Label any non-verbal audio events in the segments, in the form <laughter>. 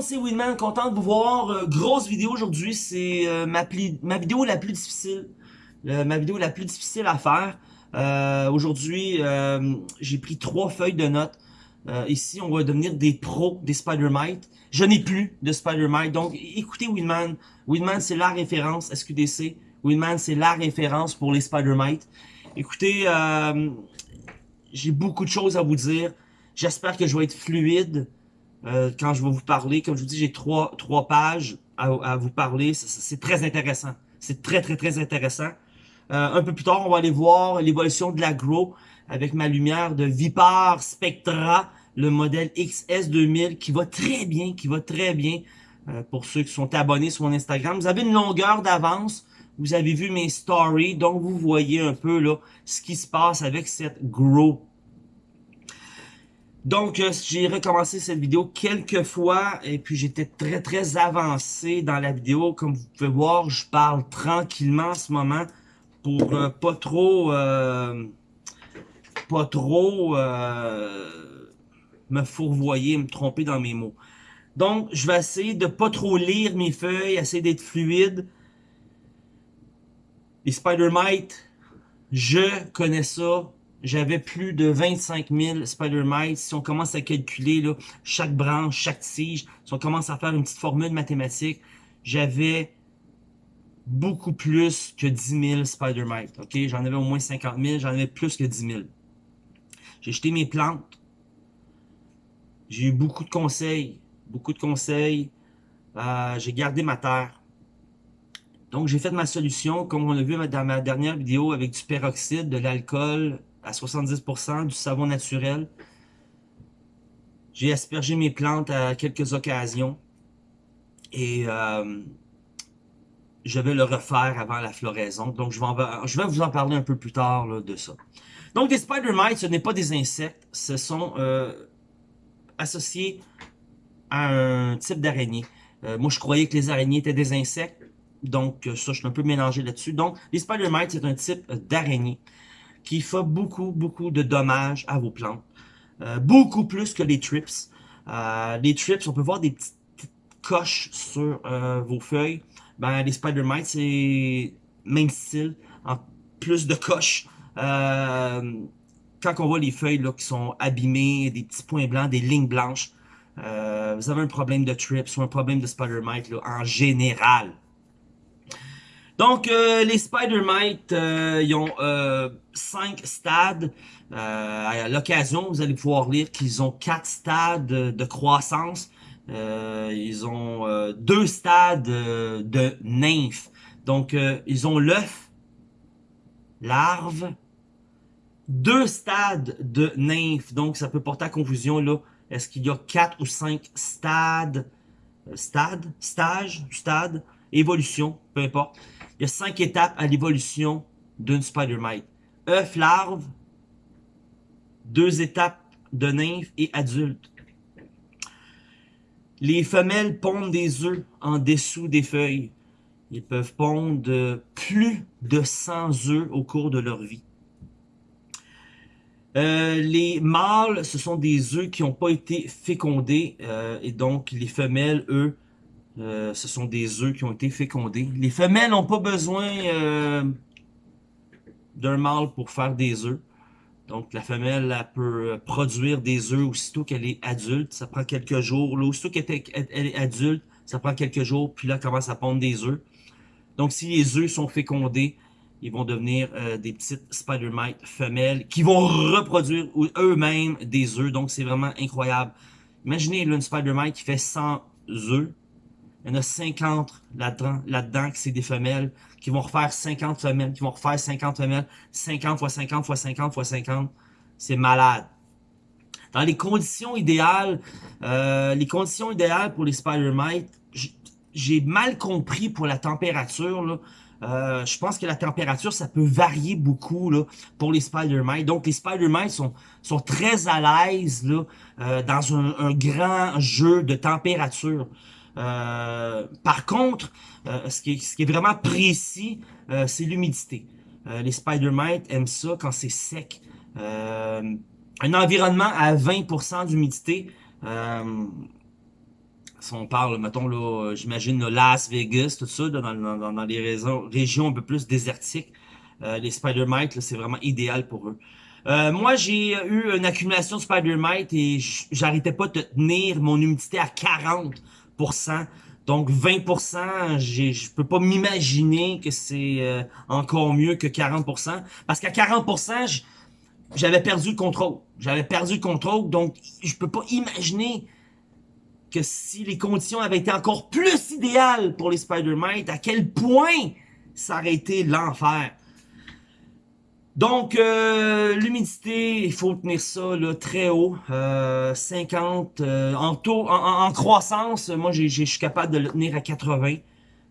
c'est Winman, content de vous voir. Euh, grosse vidéo aujourd'hui, c'est euh, ma, ma vidéo la plus difficile. ma vidéo la plus difficile à faire. Euh, aujourd'hui, j'ai pris trois feuilles de notes. ici, on va devenir des pros des Spider-Mite. Je n'ai plus de Spider-Mite, donc écoutez Winman. Winman, c'est la référence SQDC. Winman, c'est la référence pour les Spider-Mite. Écoutez, j'ai beaucoup de choses à vous dire. J'espère que je vais être fluide. Euh, quand je vais vous parler. Comme je vous dis, j'ai trois, trois pages à, vous parler. C'est très intéressant. C'est très, très, très intéressant. Euh, un peu plus tard, on va aller voir l'évolution de l'agro avec ma lumière de Vipar Spectra, le modèle XS2000 qui va très bien, qui va très bien. Euh, pour ceux qui sont abonnés sur mon Instagram, vous avez une longueur d'avance. Vous avez vu mes stories, donc vous voyez un peu là ce qui se passe avec cette Grow donc, euh, j'ai recommencé cette vidéo quelques fois et puis j'étais très très avancé dans la vidéo. Comme vous pouvez voir, je parle tranquillement en ce moment pour euh, pas trop euh, pas trop me fourvoyer, me tromper dans mes mots. Donc, je vais essayer de pas trop lire mes feuilles, essayer d'être fluide. Les Spider-Mite, je connais ça, j'avais plus de 25 000 Spider-Mites. Si on commence à calculer là, chaque branche, chaque tige, si on commence à faire une petite formule mathématique, j'avais beaucoup plus que 10 000 Spider-Mites. ok? J'en avais au moins 50 000, j'en avais plus que 10 000. J'ai jeté mes plantes. J'ai eu beaucoup de conseils. Beaucoup de conseils. Euh, j'ai gardé ma terre. Donc, j'ai fait ma solution, comme on l'a vu dans ma dernière vidéo, avec du peroxyde, de l'alcool, à 70%, du savon naturel. J'ai aspergé mes plantes à quelques occasions. Et euh, je vais le refaire avant la floraison. Donc, je vais, vous en parler un peu plus tard de ça. Donc, des spider mites, ce n'est pas des insectes. Ce sont euh, associés à un type d'araignée. Euh, moi, je croyais que les araignées étaient des insectes. Donc, ça, je suis un peu mélangé là-dessus. Donc, les spider mites, c'est un type d'araignée qui fait beaucoup, beaucoup de dommages à vos plantes. Euh, beaucoup plus que les trips. Euh, les trips, on peut voir des petites, coches sur euh, vos feuilles. Ben, les spider mites, c'est même style, en plus de coches. quand on voit les feuilles là, qui sont abîmées, des petits points blancs, des lignes blanches, vous avez un problème de trips ou un problème de spider mite en général. Donc, euh, les Spider-Mite, euh, ils ont euh, cinq stades. à l'occasion, vous allez pouvoir lire qu'ils ont quatre stades de croissance. ils ont deux stades de nymphe. Donc, ils ont l'œuf, larve, deux stades de nymphe. Donc, ça peut porter à confusion, là. Est-ce qu'il y a quatre ou cinq stades, stades, stage, stade, évolution, peu importe. Il y a cinq étapes à l'évolution d'une Spider-Mite. œuf, larve, deux étapes de nymphe et adulte. Les femelles pondent des œufs en dessous des feuilles. Ils peuvent pondre plus de 100 œufs au cours de leur vie. Euh, les mâles, ce sont des œufs qui n'ont pas été fécondés euh, et donc les femelles, eux, euh, ce sont des œufs qui ont été fécondés. Les femelles n'ont pas besoin euh, d'un mâle pour faire des œufs. Donc la femelle elle peut produire des œufs aussitôt qu'elle est adulte. Ça prend quelques jours. Là, aussitôt qu'elle est, adulte, ça prend quelques jours. Puis là, elle commence à pondre des œufs. Donc si les œufs sont fécondés, ils vont devenir euh, des petites spider mites femelles qui vont reproduire eux-mêmes des œufs. Donc c'est vraiment incroyable. Imaginez là, une spider mite qui fait 100 œufs il y en a 50 là-dedans, là-dedans, que c'est des femelles, qui vont refaire 50 femelles, qui vont refaire 50 femelles, 50 fois 50 fois 50 fois 50. C'est malade. Dans les conditions idéales, euh, les conditions idéales pour les Spider-Mites, j'ai mal compris pour la température, là. Euh, je pense que la température, ça peut varier beaucoup là, pour les Spider-Mites. Donc, les Spider-Mites sont, sont très à l'aise euh, dans un, un, grand jeu de température. Euh, par contre, euh, ce, qui est, ce, qui est, vraiment précis, euh, c'est l'humidité. les Spider-Mites aiment ça quand c'est sec. un environnement à 20% d'humidité si on parle, mettons, là, j'imagine Las Vegas, tout ça, dans, dans, dans les régions un peu plus désertiques, euh, les Spider-Mites, c'est vraiment idéal pour eux. Euh, moi, j'ai eu une accumulation de Spider-Mite et j'arrêtais pas de tenir mon humidité à 40%. Donc 20%, je peux pas m'imaginer que c'est euh, encore mieux que 40%. Parce qu'à 40%, j'avais perdu le contrôle. J'avais perdu le contrôle, donc je peux pas imaginer que si les conditions avaient été encore plus idéales pour les Spider-Mite, à quel point ça aurait été l'enfer. Donc, euh, l'humidité, il faut tenir ça là, très haut, euh, 50, euh, en, taux, en, croissance, moi je suis capable de le tenir à 80.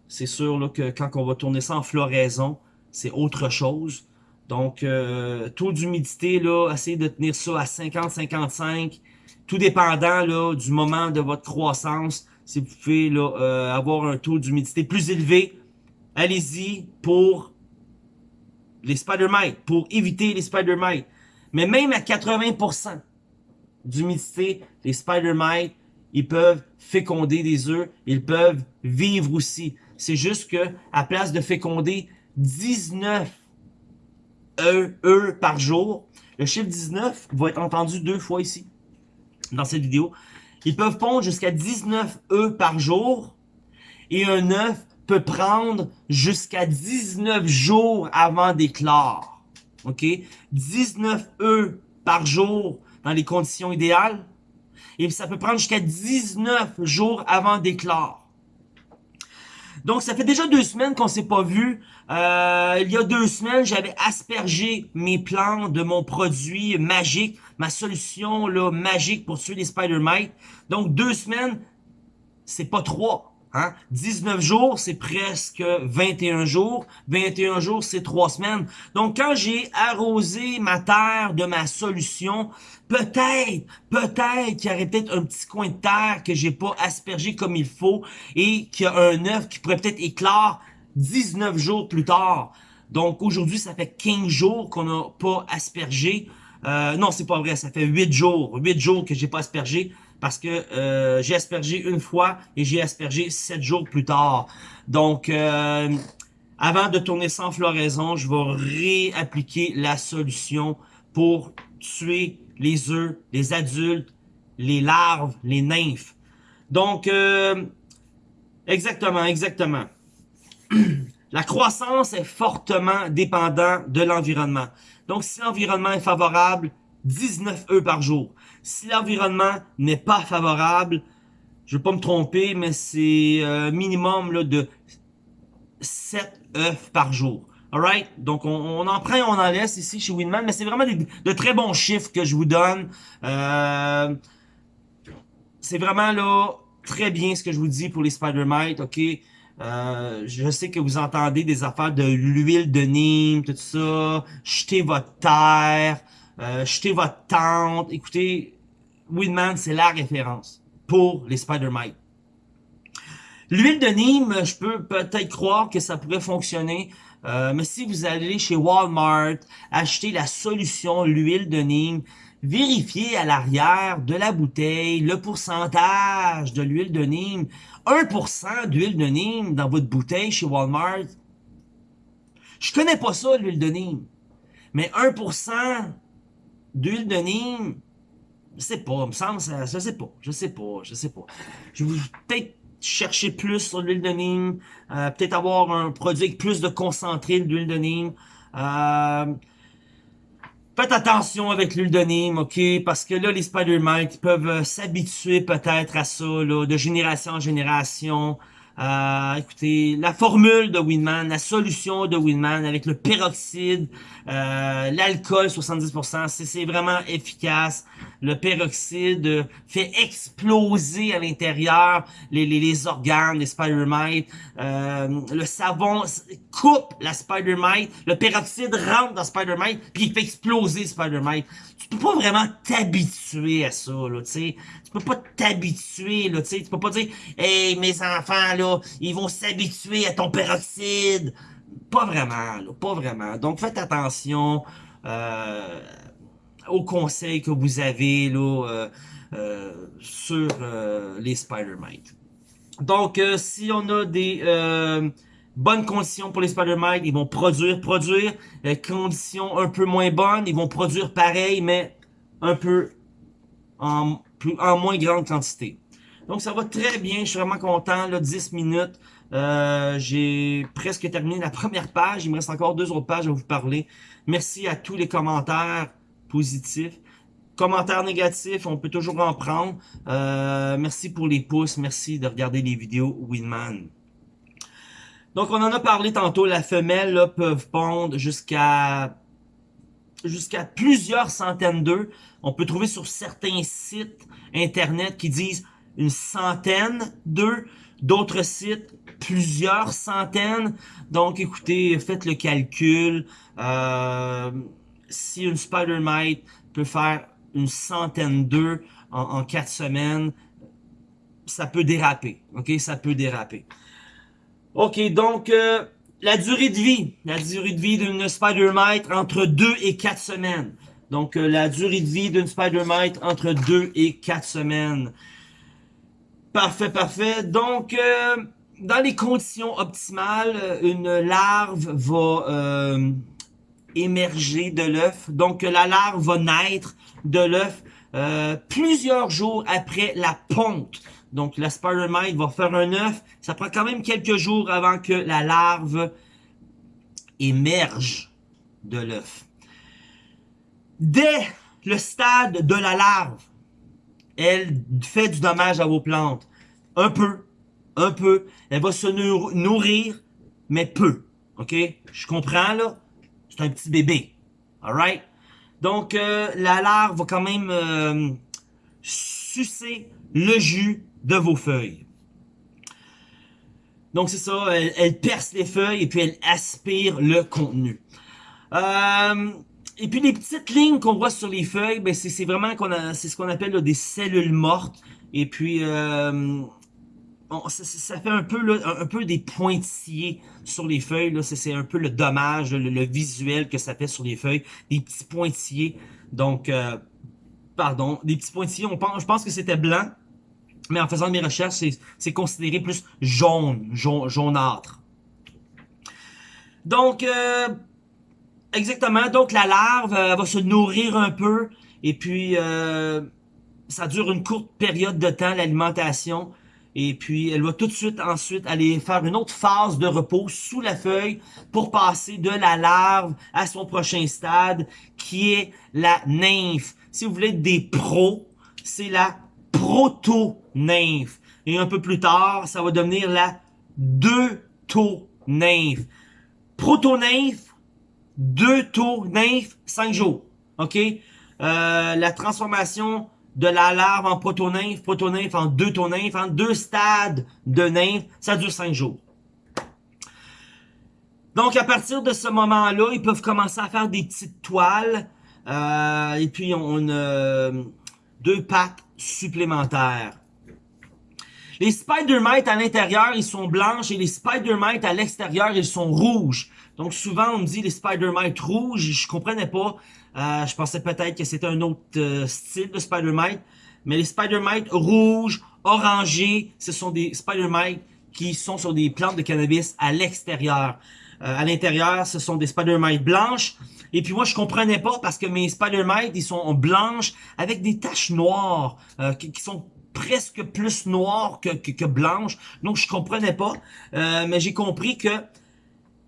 C'est sûr que quand on va tourner ça en floraison, c'est autre chose. Donc, euh, taux d'humidité, là, essayez de tenir ça à 50-55, tout dépendant là, du moment de votre croissance. Si vous pouvez là, avoir un taux d'humidité plus élevé, allez-y pour les Spider-Mites, pour éviter les Spider-Mites. Mais même à 80% d'humidité, les Spider-Mites, ils peuvent féconder des œufs, ils peuvent vivre aussi. C'est juste que à place de féconder 19 œufs, par jour, le chiffre 19 va être entendu deux fois ici, dans cette vidéo. Ils peuvent pondre jusqu'à 19 œufs par jour et un œuf peut prendre jusqu'à 19 jours avant d'éclore. OK? 19 œufs par jour dans les conditions idéales. Et ça peut prendre jusqu'à 19 jours avant d'éclore. Donc, ça fait déjà deux semaines qu'on s'est pas vu. Euh, il y a deux semaines, j'avais aspergé mes plants de mon produit magique, ma solution là, magique pour tuer les spider-mites. Donc, deux semaines, c'est pas trois. Hein? 19 jours, c'est presque 21 jours. 21 jours, c'est 3 semaines. Donc, quand j'ai arrosé ma terre de ma solution, peut-être, peut-être qu'il y aurait peut-être un petit coin de terre que j'ai pas aspergé comme il faut et qu'il y a un œuf qui pourrait peut-être éclore 19 jours plus tard. Donc, aujourd'hui, ça fait 15 jours qu'on n'a pas aspergé. Euh, non, c'est pas vrai, ça fait 8 jours. 8 jours que j'ai pas aspergé parce que euh, j'ai aspergé une fois et j'ai aspergé sept jours plus tard. Donc, euh, avant de tourner sans floraison, je vais réappliquer la solution pour tuer les œufs, les adultes, les larves, les nymphes. Donc, euh, exactement, exactement. <clears throat> la croissance est fortement dépendante de l'environnement. Donc, si l'environnement est favorable, 19 œufs par jour. Si l'environnement n'est pas favorable, je vais pas me tromper, mais c'est euh, minimum là, de 7 œufs par jour. Alright? Donc, on, en prend et on en laisse ici chez Winman, mais c'est vraiment de très bons chiffres que je vous donne. Euh, c'est vraiment là très bien ce que je vous dis pour les Spider-Mites, ok? Euh, je sais que vous entendez des affaires de l'huile de Nîmes, tout ça. Jetez votre terre euh, jetez votre tente. Écoutez, Winman, c'est la référence pour les Spider-Mite. L'huile de Nîmes, je peux peut-être croire que ça pourrait fonctionner, euh, mais si vous allez chez Walmart, acheter la solution, l'huile de Nîmes, vérifiez à l'arrière de la bouteille le pourcentage de l'huile de Nîmes. 1% d'huile de Nîmes dans votre bouteille chez Walmart. Je connais pas ça, l'huile de Nîmes. Mais 1%, d'huile de Nîmes, je sais pas, me semble, ça, je sais pas, je sais pas, je sais pas. Je vais peut-être chercher plus sur l'huile de Nîmes, euh, peut-être avoir un produit avec plus de concentré d'huile de Nîmes. Euh, faites attention avec l'huile de Nîmes, ok? Parce que là, les Spider-Mites peuvent euh, s'habituer peut-être à ça, là, de génération en génération. Euh, écoutez, la formule de Winman, la solution de Winman avec le peroxyde, euh, l'alcool 70%, c'est vraiment efficace. Le peroxyde fait exploser à l'intérieur les, les, les, organes, les spider mites. Euh, le savon coupe la spider mite. Le peroxyde rentre dans spider mite puis il fait exploser spider mite. Tu peux pas vraiment t'habituer à ça, là, tu sais. Tu peux pas t'habituer, là, tu sais. Tu peux pas dire, hey, mes enfants, là, ils vont s'habituer à ton peroxyde. Pas vraiment, pas vraiment. Donc, faites attention euh, aux conseils que vous avez, là, euh, euh, sur les Spider-Mites. Donc, si on a des bonnes conditions pour les spider mites, ils vont produire, produire. conditions un peu moins bonnes, ils vont produire pareil, mais un peu en, plus, en moins grande quantité. Donc, ça va très bien. Je suis vraiment content. Là, 10 minutes. Euh, j'ai presque terminé la <laughs> première page. Il me reste encore deux autres pages à vous parler. Merci à tous les commentaires positifs. Commentaires négatifs, on peut toujours en prendre. Euh, merci pour les pouces. Merci de regarder les vidéos Winman. Donc, on en a parlé tantôt. La femelle là, peuvent pondre jusqu'à jusqu'à plusieurs centaines d'œufs. On peut trouver sur certains sites internet qui disent une centaine d'œufs. D'autres sites, plusieurs centaines. Donc, écoutez, faites le calcul. Euh, si une spider mite peut faire une centaine d'œufs en, quatre semaines, ça peut déraper. Ok, ça peut déraper. Ok, donc euh, la durée de vie, la durée de vie d'une spider mite entre 2 et 4 semaines. Donc euh, la durée de vie d'une spider mite entre 2 et 4 semaines. Parfait, parfait. Donc, dans les conditions optimales, une larve va euh, émerger de l'œuf. Donc, la larve va naître de l'œuf euh, plusieurs jours après la ponte. Donc, la spider mite va faire un œuf. Ça prend quand même quelques jours avant que la larve émerge de l'œuf. Dès le stade de la larve, elle fait du dommage à vos plantes. Un peu, un peu. Elle va se nourrir, mais peu. OK? Je comprends, là? C'est un petit bébé. Alright? Donc, euh, la larve va quand même euh, sucer le jus de vos feuilles. Donc, c'est ça. Elle, perce les feuilles et puis elle aspire le contenu. Euh, et puis les petites lignes qu'on voit sur les feuilles, ben c'est vraiment qu'on a, c'est ce qu'on appelle des cellules mortes. Et puis euh, ça, fait un peu un, peu des pointillés sur les feuilles. Là, c'est un peu le dommage, le, visuel que ça fait sur les feuilles, des petits pointillés. Donc, euh, pardon, des petits pointillés. On pense, je pense que c'était blanc, mais en faisant mes recherches, c'est considéré plus jaune, jaune, jaunâtre. Donc, euh, Exactement. Donc, la larve euh, va se nourrir un peu. Et puis, euh, ça dure une courte période de temps, l'alimentation. Et puis, elle va tout de suite ensuite aller faire une autre phase de repos sous la feuille pour passer de la larve à son prochain stade, qui est la nymphe. Si vous voulez des pros, c'est la proto-nymphe. Et un peu plus tard, ça va devenir la deuto-nymphe. Proto-nymphe, deux tours nymphes, cinq jours. OK? Euh, la transformation de la larve en proto-nymphe, proto-nymphe en deux nymphes, en deux stades de nymphe, ça dure cinq jours. Donc, à partir de ce moment-là, ils peuvent commencer à faire des petites toiles. Euh, et puis, on a euh, deux pattes supplémentaires. Les spider mites à l'intérieur, ils sont blanches et les spider mites à l'extérieur, ils sont rouges. Donc souvent, on me dit les spider mites rouges, je comprenais pas. Euh, je pensais peut-être que c'était un autre euh, style de spider mite. Mais les spider mites rouges, orangés, ce sont des spider mites qui sont sur des plantes de cannabis à l'extérieur. Euh, à l'intérieur, ce sont des spider mites blanches. Et puis moi, je comprenais pas parce que mes spider mites, ils sont blanches avec des taches noires qui, qui sont presque plus noir que, que, blanche. Donc, je comprenais pas. Euh, mais j'ai compris que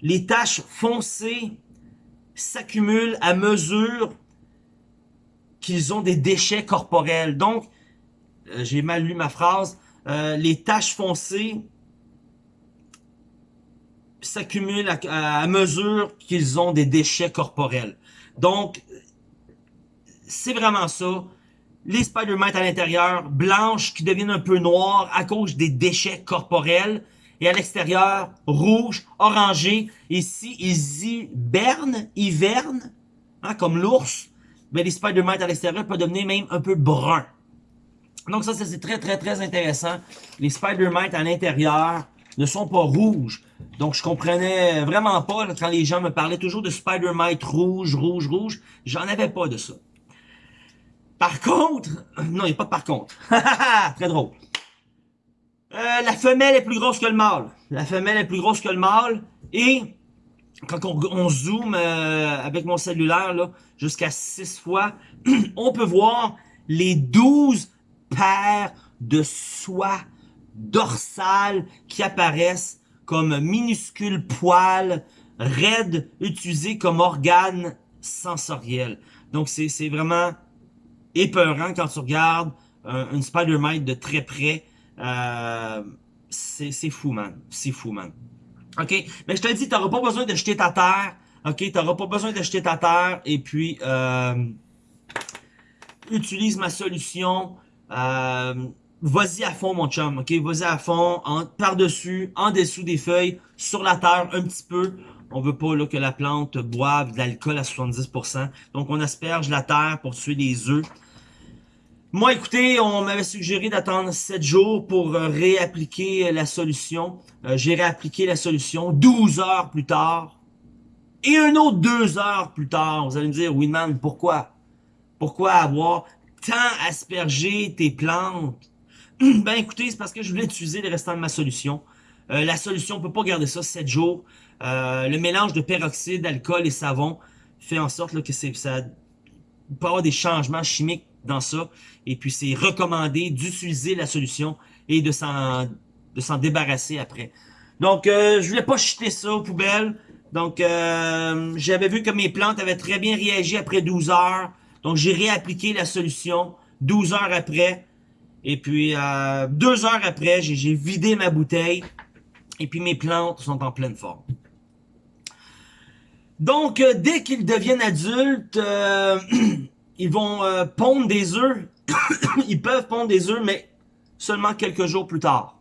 les taches foncées s'accumulent à mesure qu'ils ont des déchets corporels. Donc, euh, j'ai mal lu ma phrase. Euh, les taches foncées s'accumulent à, mesure qu'ils ont des déchets corporels. Donc, c'est vraiment ça les Spider-Man à l'intérieur, blanches qui deviennent un peu noires à cause des déchets corporels. Et à l'extérieur, rouge, orangé. Si ils hibernent, hivernent, hein, comme l'ours, ben les Spider-Man à l'extérieur peuvent devenir même un peu bruns. Donc ça, c'est très, très, très intéressant. Les Spider-Man à l'intérieur ne sont pas rouges. Donc je comprenais vraiment pas quand les gens me parlaient toujours de Spider-Man rouge, rouge, rouge. J'en avais pas de ça. Par contre, <clears throat> non, il n'y a pas de par contre. <laughs> Très drôle. Euh, la femelle est plus grosse que le mâle. La femelle est plus grosse que le mâle. Et quand on, on zoome euh, avec mon cellulaire jusqu'à 6 fois, <clears throat> on peut voir les 12 paires de soie dorsales qui apparaissent comme minuscules poils raides utilisés comme organes sensoriels. Donc c'est vraiment épeurant quand tu regardes une Spider-Mite de très près. Euh, c'est fou, man. C'est fou, man. OK? Mais je te dis, t'auras pas besoin de ta terre. OK? T'auras pas besoin de jeter ta terre. Et puis, euh, utilise ma solution. Euh, Vas-y à fond, mon chum. OK? Vas-y à fond. Par-dessus, en dessous des feuilles, sur la terre, un petit peu. On veut pas là, que la plante boive de l'alcool à 70%. Donc, on asperge la terre pour tuer les œufs. Moi, écoutez, on m'avait suggéré d'attendre 7 jours pour euh, réappliquer la solution. Euh, j'ai réappliqué la solution 12 heures plus tard. Et un autre 2 heures plus tard. Vous allez me dire, Winman, pourquoi? Pourquoi avoir tant aspergé tes plantes? <clears throat> ben écoutez, c'est parce que je voulais utiliser les restants de ma solution. Euh, la solution, on peut pas garder ça 7 jours. le mélange de peroxyde, d'alcool et savon fait en sorte que ça peut avoir des changements chimiques dans ça. Et puis, c'est recommandé d'utiliser la solution et de s'en de s'en débarrasser après. Donc, euh, je voulais pas jeter ça aux poubelles. Donc, euh, j'avais vu que mes plantes avaient très bien réagi après 12 heures. Donc, j'ai réappliqué la solution 12 heures après. Et puis, euh, deux heures après, j'ai vidé ma bouteille. Et puis, mes plantes sont en pleine forme. Donc, euh, dès qu'ils deviennent adultes, euh, <clears throat> ils vont euh, pondre des œufs. <coughs> ils peuvent pondre des œufs, mais seulement quelques jours plus tard.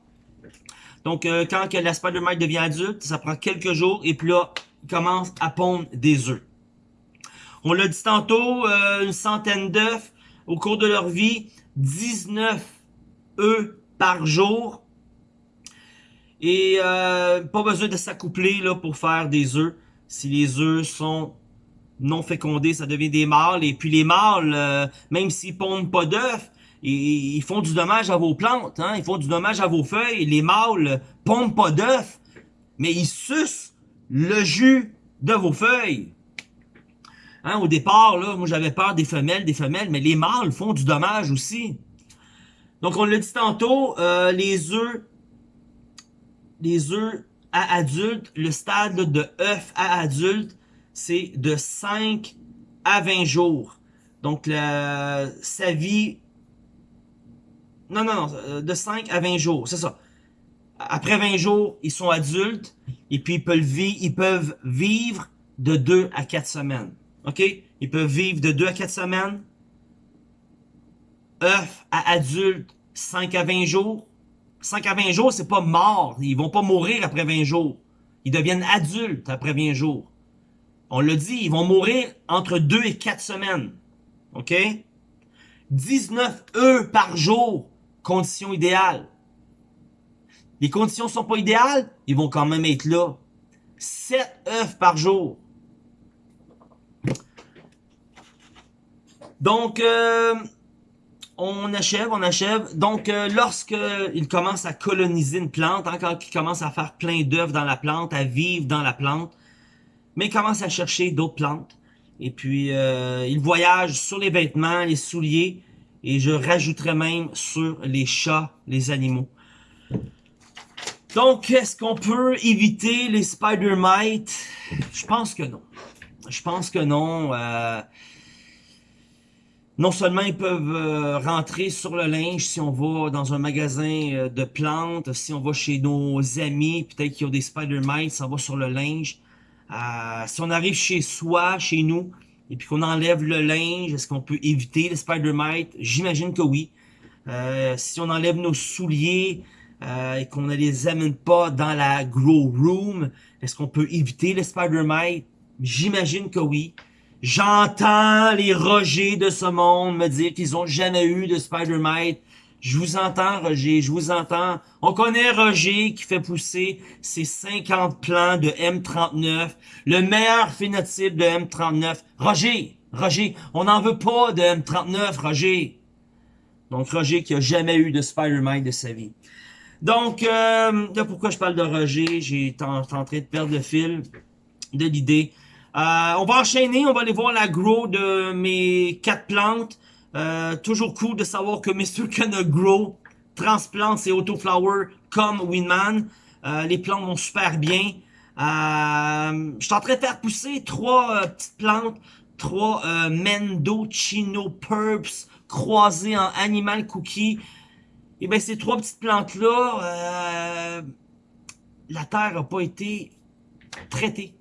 Donc, euh, quand que la Spider-Mite devient adulte, ça prend quelques jours, et puis là, ils commencent à pondre des œufs. On l'a dit tantôt, euh, une centaine d'œufs au cours de leur vie, 19 œufs par jour. Et pas besoin de s'accoupler pour faire des œufs. Si les œufs sont non fécondés, ça devient des mâles. Et puis les mâles, euh, même s'ils pondent pas d'œufs, ils, font du dommage à vos plantes, hein? ils font du dommage à vos feuilles. Les mâles pondent pas d'œufs, mais ils sucent le jus de vos feuilles. Hein, au départ, là, moi j'avais peur des femelles, des femelles, mais les mâles font du dommage aussi. Donc on l'a dit tantôt, euh, les œufs, les œufs à adultes, le stade de œuf à adulte, c'est de 5 à 20 jours. Donc, sa vie... Non, non, non, euh, de 5 à 20 jours, c'est ça. Après 20 jours, ils sont adultes et puis ils peuvent, vivre, de 2 à 4 semaines. OK? Ils peuvent vivre de 2 à 4 semaines. œuf à adultes, 5 à 20 jours. 5 à 20 jours, c'est pas mort. Ils vont pas mourir après 20 jours. Ils deviennent adultes après 20 jours. On l'a dit, ils vont mourir entre 2 et 4 semaines. OK? 19 œufs par jour, condition idéale. Les conditions sont pas idéales, ils vont quand même être là. 7 œufs par jour. Donc, euh, on achève, on achève. Donc, euh, lorsque il commence à coloniser une plante, hein, quand il commence à faire plein d'œufs dans la plante, à vivre dans la plante, mais il commence à chercher d'autres plantes. Et puis, euh, il voyage sur les vêtements, les souliers, et je rajouterai même sur les chats, les animaux. Donc, est-ce qu'on peut éviter les spider mites? Je pense que non. Je pense que non. Euh, non seulement ils peuvent euh, rentrer sur le linge si on va dans un magasin euh, de plantes, si on va chez nos amis, peut-être qu'ils ont des spider mites, ça va sur le linge. Euh, si on arrive chez soi, chez nous, et puis qu'on enlève le linge, est-ce qu'on peut éviter les spider mites? J'imagine que oui. Euh, si on enlève nos souliers euh, et qu'on ne les amène pas dans la grow room, est-ce qu'on peut éviter les spider mites? J'imagine que oui. J'entends les rogers de ce monde me dire qu'ils ont jamais eu de spider mite je vous entends, Roger, je vous entends. On connaît Roger qui fait pousser ses 50 plants de M39, le meilleur phénotype de M39. Roger, Roger, on n'en veut pas de M39, Roger. Donc, Roger qui a jamais eu de Spider-Man de sa vie. Donc, euh, là, pourquoi je parle de Roger? J'ai en, en train de perdre le fil de l'idée. Euh, on va enchaîner, on va aller voir la grow de mes quatre plantes. Euh, toujours cool de savoir que Mr. Can Grow transplante ses autoflowers comme Winman. Euh, les plantes vont super bien. Euh, je suis en train de faire pousser trois euh, petites plantes, trois euh, Mendocino Purps croisées en Animal Cookie. Et bien ces trois petites plantes-là, la terre n'a pas été traitée.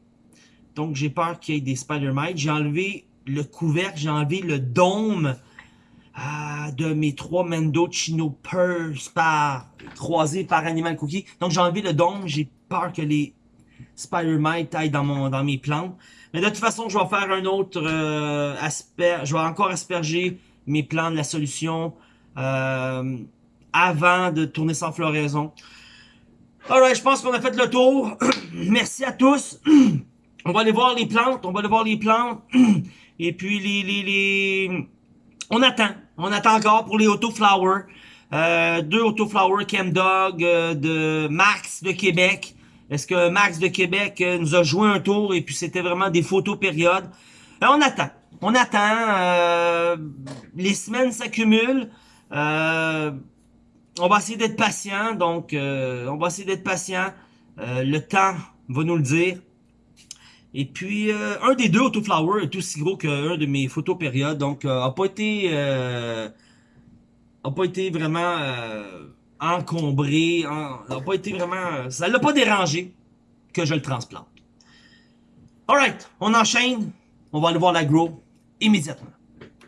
Donc j'ai peur qu'il y ait des spider mites. J'ai enlevé le couvercle, j'ai enlevé le dôme euh, de mes trois Mendocino Purps par, croisés par Animal Cookie. Donc j'ai enlevé le dôme, j'ai peur que les spider mites aillent dans, mon, dans mes plantes. Mais de toute façon, je vais faire un autre euh, je vais encore asperger mes plants de la solution euh, avant de tourner sans floraison. Alright, je pense qu'on a fait le tour. <clears throat> Merci à tous. <clears throat> on va aller voir les plantes, on va aller voir les plantes. <clears throat> Et puis les, les, les... On attend. On attend encore pour les autoflowers. Euh, deux autoflowers Chem Dog euh, de Max de Québec. Est-ce que Max de Québec euh, nous a joué un tour et puis c'était vraiment des photos périodes? Euh, on attend. On attend. Euh, les semaines s'accumulent. On va essayer d'être patient. Donc, on va essayer d'être patient. le temps va nous le dire. Et puis, un des deux autoflowers est aussi gros qu'un de mes photos périodes. Donc, a pas été... a pas été vraiment encombré, en, n'a pas été vraiment, ça l'a pas dérangé que je le transplante. Alright, on enchaîne, on va aller voir la grow immédiatement.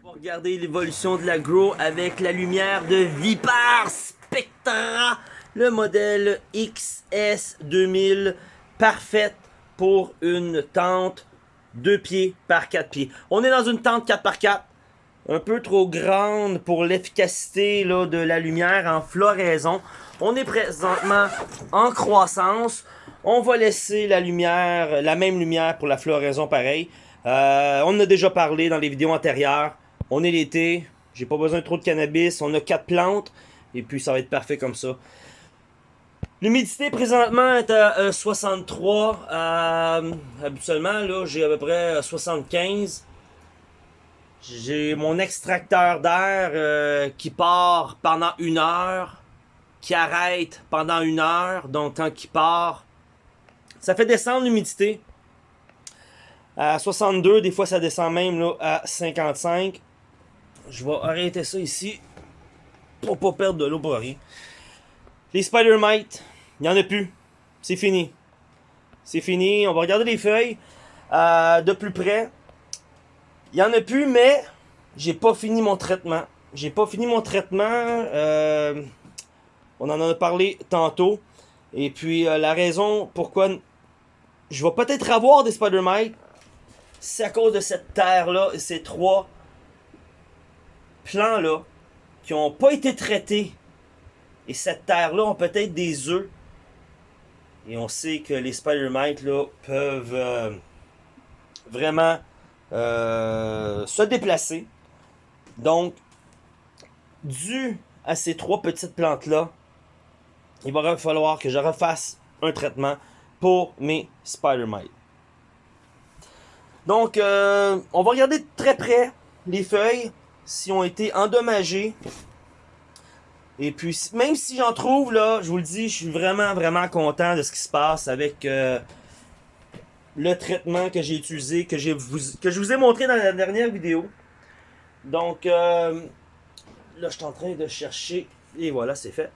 On va regarder l'évolution de la grow avec la lumière de Vipar Spectra, le modèle XS2000, parfaite pour une tente 2 pieds par 4 pieds. On est dans une tente 4 par 4 un peu trop grande pour l'efficacité de la lumière en floraison. On est présentement en croissance. On va laisser la lumière, la même lumière pour la floraison pareil. Euh, on en a déjà parlé dans les vidéos antérieures. On est l'été, j'ai pas besoin de trop de cannabis, on a quatre plantes et puis ça va être parfait comme ça. L'humidité présentement est à 63. Euh, euh, habituellement, là, j'ai à peu près 75. J'ai mon extracteur d'air euh, qui part pendant une heure, qui arrête pendant une heure, donc quand il part, ça fait descendre l'humidité à 62, des fois ça descend même là, à 55. Je vais arrêter ça ici pour pas perdre de l'eau pour rien. Les spider mites, il n'y en a plus. C'est fini. C'est fini. On va regarder les feuilles euh, de plus près. Il y en a plus, mais j'ai pas fini mon traitement. J'ai pas fini mon traitement. Euh, on en a parlé tantôt. Et puis, euh, la raison pourquoi je vais peut-être avoir des spider mites, c'est à cause de cette terre-là et ces trois plants-là qui ont pas été traités. Et cette terre-là ont peut-être des œufs. Et on sait que les spider mites là, peuvent euh, vraiment euh, se déplacer. Donc, dû à ces trois petites plantes-là, il va falloir que je refasse un traitement pour mes spider mites. Donc, euh, on va regarder très près les feuilles, si ont été endommagées. Et puis, même si j'en trouve, là, je vous le dis, je suis vraiment, vraiment content de ce qui se passe avec euh, le traitement que j'ai utilisé, que, que je vous ai montré dans la dernière vidéo. Donc, euh, là, je suis en train de chercher. Et voilà, c'est fait.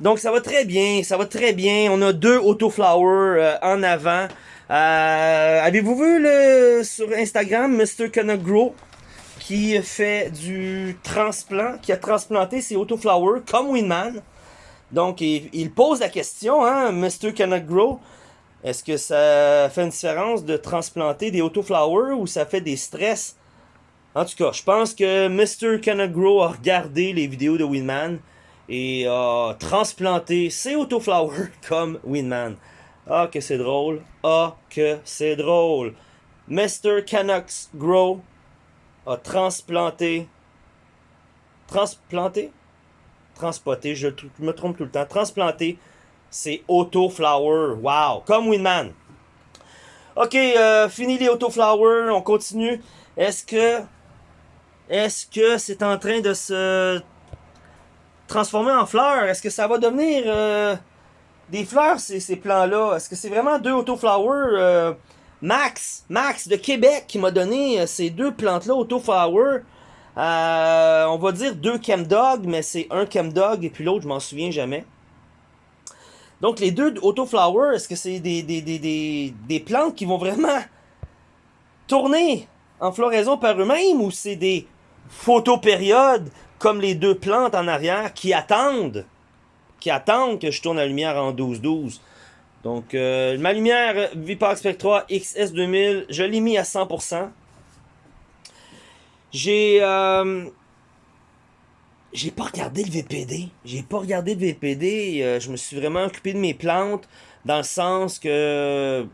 Donc, ça va très bien. Ça va très bien. On a deux autoflowers euh, en avant. Avez-vous vu le, sur Instagram, Mr. Grow? Qui fait du transplant, qui a transplanté ses autoflowers comme Winman. Donc, il, pose la question, hein, Mr. Grow est-ce que ça fait une différence de transplanter des autoflowers ou ça fait des stress? En tout cas, je pense que Mr. Canagro a regardé les vidéos de Winman et a transplanté ses autoflowers <laughs> comme Winman. Ah, que c'est drôle. Ah, que c'est drôle. Mr. Canucks Grow a transplanté. Transplanté? Transpoté, je, me trompe tout le temps. Transplanté, c'est Auto Flower. Wow! Comme Winman. Ok, euh, fini les Auto Flower, on continue. Est-ce que est-ce que c'est en train de se transformer en fleurs? Est-ce que ça va devenir euh, des fleurs, ces, plants-là? Est-ce que c'est vraiment deux autoflowers? Euh, Max, Max de Québec qui m'a donné euh, ces deux plantes-là, autoflower. Euh, on va dire deux chemdog, mais c'est un chemdog et puis l'autre, je m'en souviens jamais. Donc les deux autoflowers, est-ce que c'est des, des, plantes qui vont vraiment tourner en floraison par eux-mêmes ou c'est des photopériodes comme les deux plantes en arrière qui attendent, qui attendent que je tourne la lumière en 12-12. Donc, euh, ma lumière Vipax Spectra XS2000, je l'ai mis à 100%. J'ai... Euh, j'ai pas regardé le VPD. J'ai pas regardé le VPD. Euh, je me suis vraiment occupé de mes plantes dans le sens que...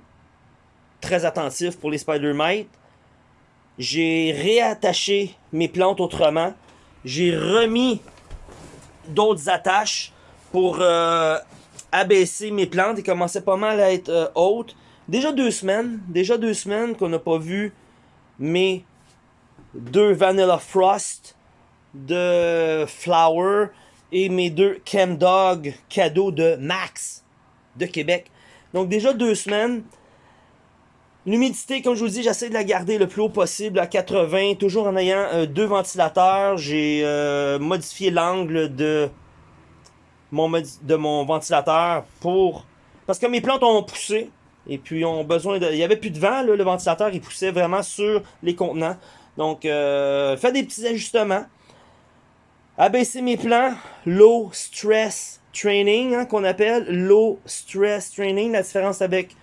Très attentif pour les spider mites. J'ai réattaché mes plantes autrement. J'ai remis d'autres attaches pour abaisser mes plantes. Ils commençaient pas mal à être euh, hautes. Déjà deux semaines. Déjà deux semaines qu'on n'a pas vu mes deux Vanilla Frost de Flower et mes deux Dog cadeaux de Max de Québec. Donc déjà deux semaines. L'humidité, comme je vous dis, j'essaie de la garder le plus haut possible à 80, toujours en ayant euh, deux ventilateurs. J'ai euh, modifié l'angle de de mon ventilateur pour... Parce que mes plantes ont poussé, et puis ont besoin de... Il n'y avait plus de vent, le ventilateur, il poussait vraiment sur les contenants. Donc, euh, des petits ajustements. Abaisser mes plans, low stress training, hein, qu'on appelle low stress training. La différence avec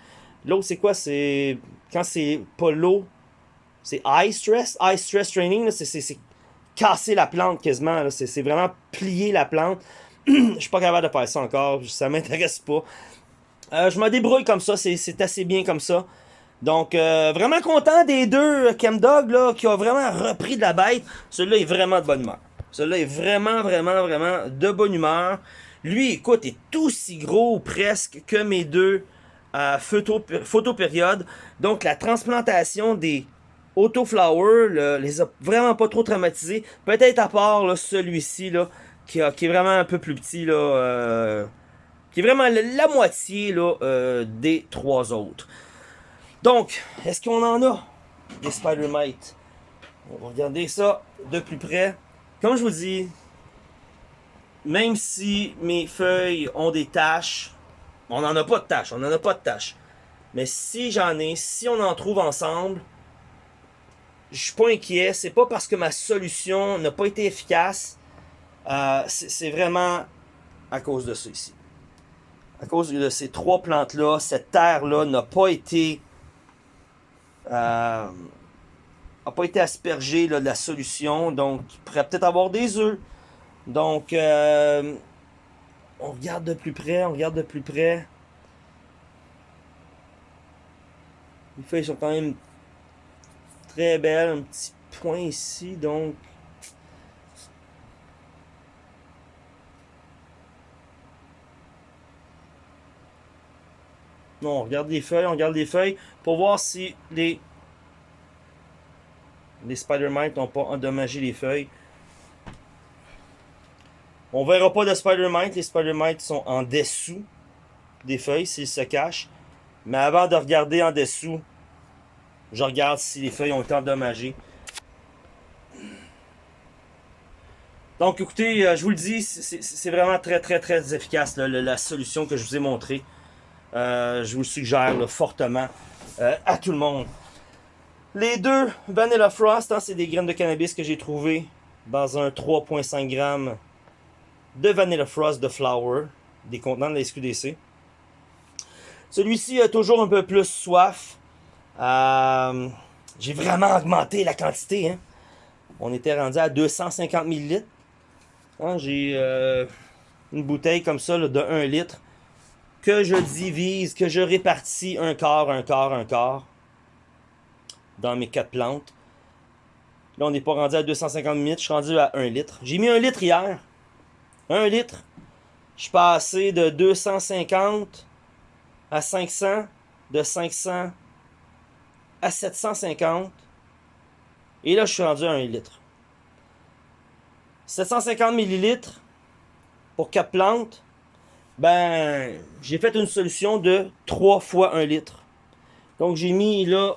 Low, c'est quoi? C'est quand c'est pas low, c'est high stress. High stress training, c'est casser la plante quasiment. C'est vraiment plier la plante. <clears throat> Je suis pas capable de faire ça encore. Ça m'intéresse pas. Euh, je me débrouille comme ça. C'est assez bien comme ça. Donc, euh, vraiment content des deux Chemdog là, qui ont vraiment repris de la bête. Celui-là est vraiment de bonne humeur. Celui-là est vraiment, vraiment, vraiment de bonne humeur. Lui, écoute, est aussi gros presque que mes deux à photo, période. Donc la transplantation des autoflowers les a vraiment pas trop traumatisés. Peut-être à part celui-ci là, qui, est vraiment un peu plus petit. Là, euh, qui est vraiment la, moitié là, euh, des trois autres. Donc, est-ce qu'on en a des Spider-Mites? On va regarder ça de plus près. Comme je vous dis, même si mes feuilles ont des taches, on n'en a pas de tâches, on n'en a pas de tâches. Mais si j'en ai, si on en trouve ensemble, je suis pas inquiet. C'est pas parce que ma solution n'a pas été efficace. Euh, c'est vraiment à cause de ça ici. À cause de ces trois plantes-là, cette terre-là n'a pas été... Euh, pas été aspergée de la solution. Donc, il pourrait peut-être avoir des œufs. Donc, euh, on regarde de plus près, on regarde de plus près. Les feuilles sont quand même très belles. Un petit point ici, donc... Non, on regarde les feuilles, on regarde les feuilles pour voir si les, les Spider-Mites n'ont pas endommagé les feuilles. On verra pas de Spider-Mite. Les Spider-Mites sont en dessous des feuilles s'ils se cachent. Mais avant de regarder en dessous, je regarde si les feuilles ont été endommagées. Donc écoutez, euh, je vous le dis, c'est vraiment très très très efficace la, solution que je vous ai montrée. Euh, je vous le suggère fortement euh, à tout le monde. Les deux Vanilla Frost, hein, c'est des graines de cannabis que j'ai trouvées dans un 3.5 grammes de Vanilla Frost de Flower, des contenants de la SQDC. Celui-ci a toujours un peu plus soif. Euh, j'ai vraiment augmenté la quantité. Hein. On était rendu à 250 ml. Hein, j'ai une bouteille comme ça de 1 litre que je divise, que je répartis un quart, un quart, un quart dans mes quatre plantes. Là, on n'est pas rendu à 250 ml, je suis rendu à 1 litre. J'ai mis 1 litre hier. 1 litre, je suis passé de 250 à 500, de 500 à 750. Et là, je suis rendu à 1 litre. 750 millilitres pour 4 plantes. Ben, j'ai fait une solution de 3 fois 1 litre. Donc, j'ai mis là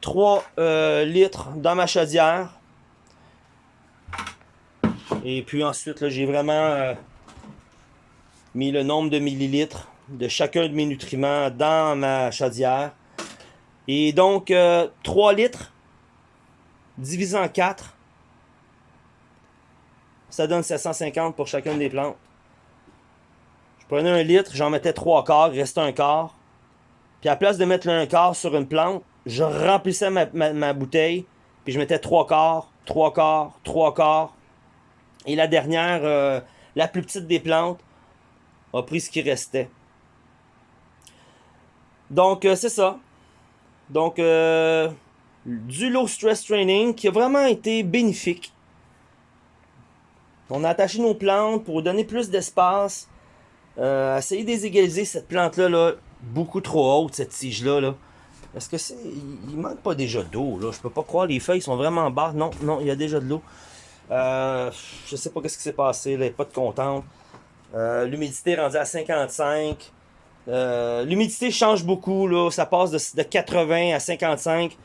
3 euh, litres dans ma chaudière. Et puis ensuite, j'ai vraiment euh, mis le nombre de millilitres de chacun de mes nutriments dans ma chaudière. Et donc, 3 euh, litres divisé en 4, ça donne 750 pour chacune des plantes. Je prenais un litre, j'en mettais 3 quarts, il restait un quart. Puis à place de mettre un quart sur une plante, je remplissais ma, bouteille, puis je mettais 3 quarts, 3 quarts, 3 quarts. Et la dernière, euh, la plus petite des plantes, a pris ce qui restait. Donc, euh, c'est ça. Donc, euh, du low stress training qui a vraiment été bénéfique. On a attaché nos plantes pour donner plus d'espace. Euh, essayer d'égaliser cette plante-là, là, beaucoup trop haute, cette tige-là. Là. Est-ce que c'est. Il manque pas déjà d'eau, là. Je peux pas croire, les feuilles sont vraiment bas. Non, non, il y a déjà de l'eau. Euh, je sais pas ce qui s'est passé, là. Pas de contente. Euh, l'humidité est rendue à 55. Euh, l'humidité change beaucoup, là. Ça passe de, 80 à 55.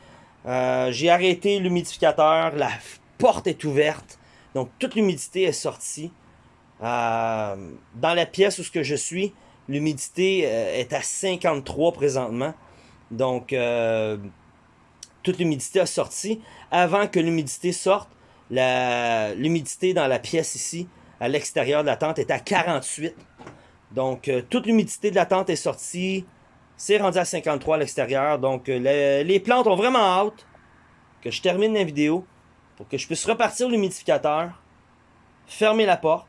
Euh, j'ai arrêté l'humidificateur. La porte est ouverte. Donc, toute l'humidité est sortie. Dans la pièce où que je suis, l'humidité est à 53 présentement. Donc, toute l'humidité a sorti. Avant que l'humidité sorte, l'humidité dans la pièce ici, à l'extérieur de la tente, est à 48. Donc, euh, toute l'humidité de la tente est sortie. C'est rendu à 53 à l'extérieur. Donc, euh, les, plantes ont vraiment hâte que je termine la vidéo pour que je puisse repartir l'humidificateur, fermer la porte.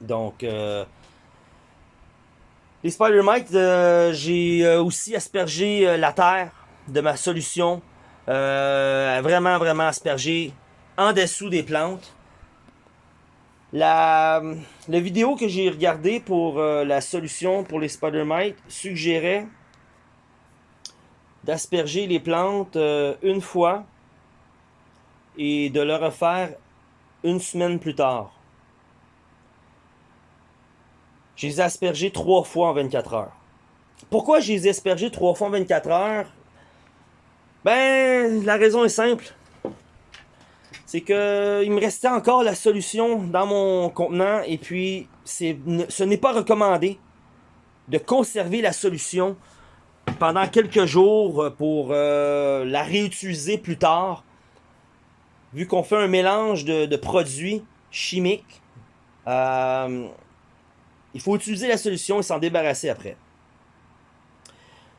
Donc, euh, les spider mites, j'ai aussi aspergé la terre de ma solution. vraiment, vraiment aspergé en dessous des plantes. La, la vidéo que j'ai regardée pour euh, la solution pour les spider mites suggérait d'asperger les plantes euh, une fois et de le refaire une semaine plus tard. Je les ai aspergés trois fois en 24 heures. Pourquoi je les ai aspergés trois fois en 24 heures? Ben, la raison est simple c'est que il me restait encore la solution dans mon contenant et puis ce n'est pas recommandé de conserver la solution pendant quelques jours pour euh, la réutiliser plus tard. Vu qu'on fait un mélange de, produits chimiques, euh, il faut utiliser la solution et s'en débarrasser après.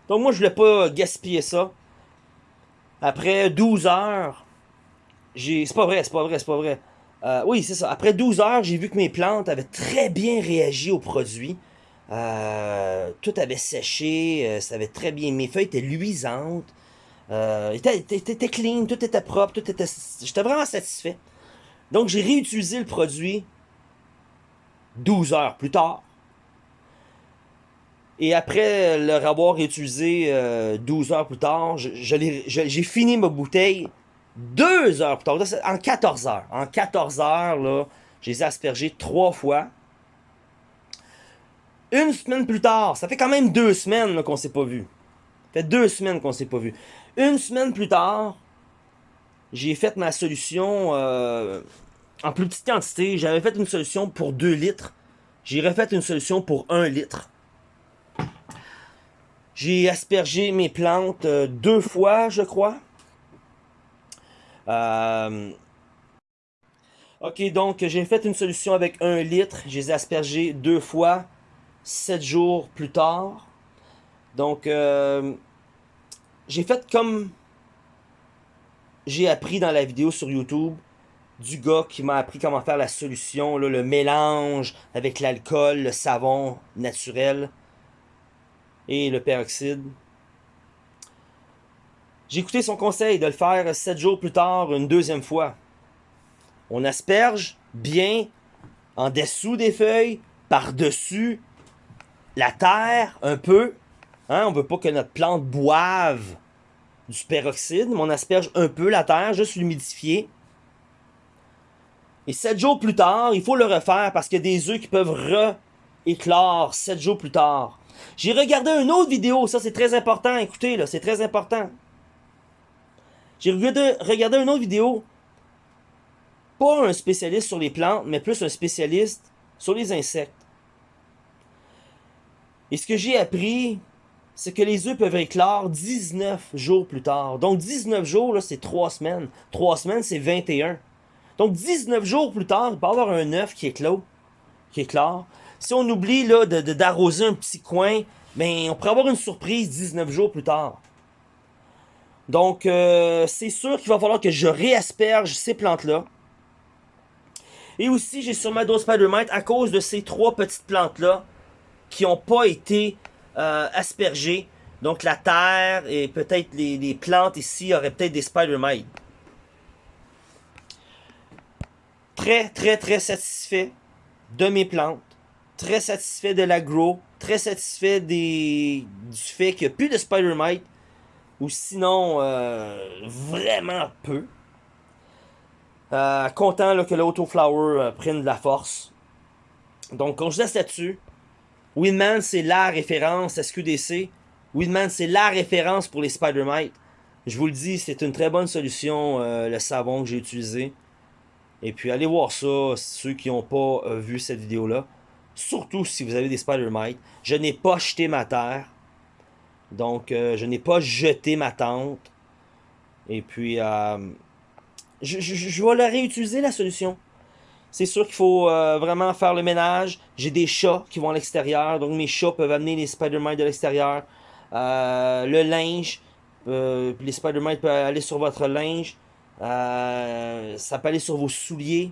Donc moi je voulais pas gaspiller ça. Après 12 heures, c'est pas vrai, c'est pas vrai, c'est pas vrai. Euh, oui, c'est ça. Après 12 heures, j'ai vu que mes plantes avaient très bien réagi au produit. Euh, tout avait séché, euh, ça avait très bien. Mes feuilles étaient luisantes, étaient, étaient, clean, tout était propre, tout était. J'étais vraiment satisfait. Donc j'ai réutilisé le produit 12 heures plus tard. Et après le avoir réutilisé 12 heures plus tard, j'ai fini ma bouteille deux heures plus tard, en 14 heures. En 14 heures, là, je les ai aspergés trois fois. Une semaine plus tard, ça fait quand même deux semaines qu'on s'est pas vu. Ça fait deux semaines qu'on s'est pas vu. Une semaine plus tard, j'ai fait ma solution euh, en plus petite quantité. J'avais fait une solution pour 2 litres. J'ai refait une solution pour 1 litre. J'ai aspergé mes plantes euh, deux fois, je crois. Euh, ok, donc j'ai fait une solution avec un litre. Je les ai deux fois, sept jours plus tard. Donc, euh, j'ai fait comme j'ai appris dans la vidéo sur YouTube du gars qui m'a appris comment faire la solution, le mélange avec l'alcool, le savon naturel et le peroxyde. J'ai écouté son conseil de le faire sept jours plus tard une deuxième fois. On asperge bien en dessous des feuilles, par-dessus la terre un peu. Hein, on veut pas que notre plante boive du peroxyde, mais on asperge un peu la terre, juste l'humidifier. Et sept jours plus tard, il faut le refaire parce qu'il y a des œufs qui peuvent re-éclore sept jours plus tard. J'ai regardé une autre vidéo, ça c'est très important, écoutez là, c'est très important. J'ai regardé, regardé une autre vidéo, pas un spécialiste sur les plantes, mais plus un spécialiste sur les insectes. Et ce que j'ai appris, c'est que les œufs peuvent éclore 19 jours plus tard. Donc 19 jours, c'est 3 semaines. 3 semaines, c'est 21. Donc 19 jours plus tard, il peut y avoir un œuf qui éclore. Qui éclore. Si on oublie là, de, d'arroser un petit coin, ben, on pourrait avoir une surprise 19 jours plus tard. Donc, euh, c'est sûr qu'il va falloir que je réasperge ces plantes-là. Et aussi, j'ai ma dose Spider-Mite à cause de ces trois petites plantes-là qui n'ont pas été euh, aspergées. Donc, la terre et peut-être les, les, plantes ici auraient peut-être des Spider-Mites. Très, très, très satisfait de mes plantes. Très satisfait de l'agro. Très satisfait du fait qu'il n'y a plus de Spider-Mite. Ou sinon, euh, vraiment peu. Euh, content là, que l'Autoflower euh, prenne de la force. Donc, on se laisse là-dessus. Winman, c'est la référence SQDC. Winman, c'est la référence pour les Spider-Mite. Je vous le dis, c'est une très bonne solution, le savon que j'ai utilisé. Et puis, allez voir ça, ceux qui n'ont pas euh, vu cette vidéo-là. Surtout si vous avez des Spider-Mite. Je n'ai pas jeté ma terre. Donc, euh, je n'ai pas jeté ma tente. Et puis, euh, je, vais la réutiliser, la solution. C'est sûr qu'il faut vraiment faire le ménage. J'ai des chats qui vont à l'extérieur. Donc, mes chats peuvent amener les Spider-Man de l'extérieur. Le linge. Les Spider-Man peuvent aller sur votre linge. Ça peut aller sur vos souliers.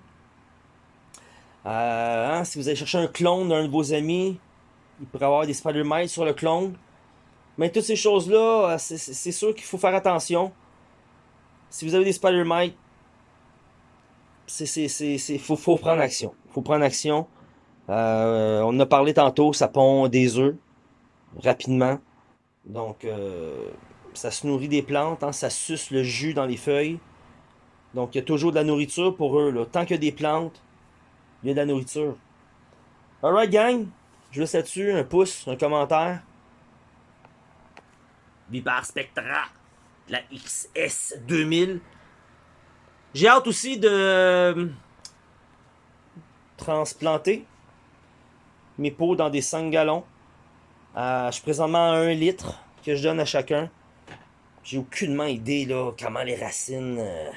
Hein, si vous allez chercher un clone d'un de vos amis, il pourrait avoir des Spider-Man sur le clone. Mais toutes ces choses-là, c'est sûr qu'il faut faire attention. Si vous avez des Spider-Mite, il faut, faut, prendre action. faut prendre action. Euh, on en a parlé tantôt, ça pond des œufs rapidement. Donc, euh, ça se nourrit des plantes, hein, ça suce le jus dans les feuilles. Donc, il y a toujours de la nourriture pour eux. Là. Tant qu'il y a des plantes, il y a de la nourriture. Alright, gang. Je laisse là-dessus un pouce, un commentaire. Vipar Spectra, la XS 2000. J'ai hâte aussi de euh, transplanter mes pots dans des 5 gallons. Euh, je suis présentement à 1 litre que je donne à chacun. J'ai aucunement idée là, comment les racines euh,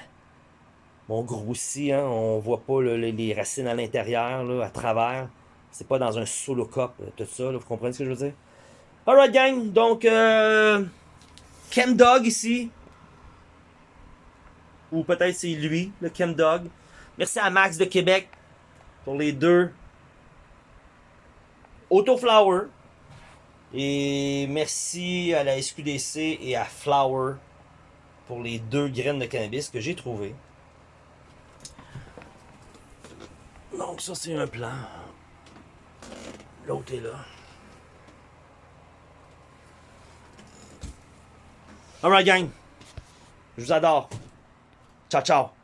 vont grossir. Hein. On voit pas les racines à l'intérieur, à travers. C'est pas dans un solo cup, tout ça. Vous comprenez ce que je veux dire? Alright gang, donc euh, Dog ici, ou peut-être c'est lui, le Dog. Merci à Max de Québec pour les deux Autoflower. Et merci à la SQDC et à Flower pour les deux graines de cannabis que j'ai trouvées. Donc ça c'est un plan. L'autre est là. Alright gang. Je vous adore. Ciao, ciao.